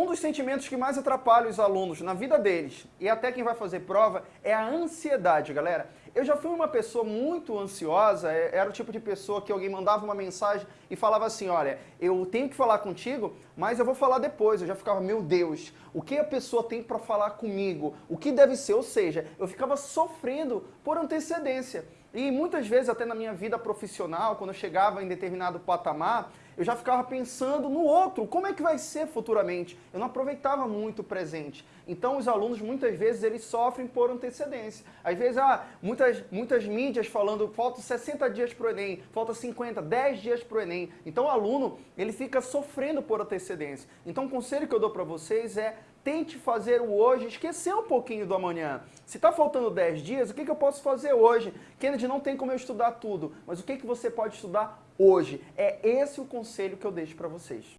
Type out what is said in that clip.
Um dos sentimentos que mais atrapalha os alunos na vida deles, e até quem vai fazer prova, é a ansiedade, galera. Eu já fui uma pessoa muito ansiosa, é, era o tipo de pessoa que alguém mandava uma mensagem e falava assim, olha, eu tenho que falar contigo, mas eu vou falar depois. Eu já ficava, meu Deus, o que a pessoa tem para falar comigo? O que deve ser? Ou seja, eu ficava sofrendo por antecedência. E muitas vezes, até na minha vida profissional, quando eu chegava em determinado patamar, eu já ficava pensando no outro, como é que vai ser futuramente? Eu não aproveitava muito o presente. Então os alunos, muitas vezes, eles sofrem por antecedência. Às vezes, ah, muitas, muitas mídias falando, falta 60 dias para o Enem, falta 50, 10 dias para o Enem. Então o aluno, ele fica sofrendo por antecedência. Então o conselho que eu dou para vocês é tente fazer o hoje, esquecer um pouquinho do amanhã. Se está faltando 10 dias, o que, que eu posso fazer hoje? Kennedy, não tem como eu estudar tudo, mas o que, que você pode estudar hoje? É esse o conselho que eu deixo para vocês.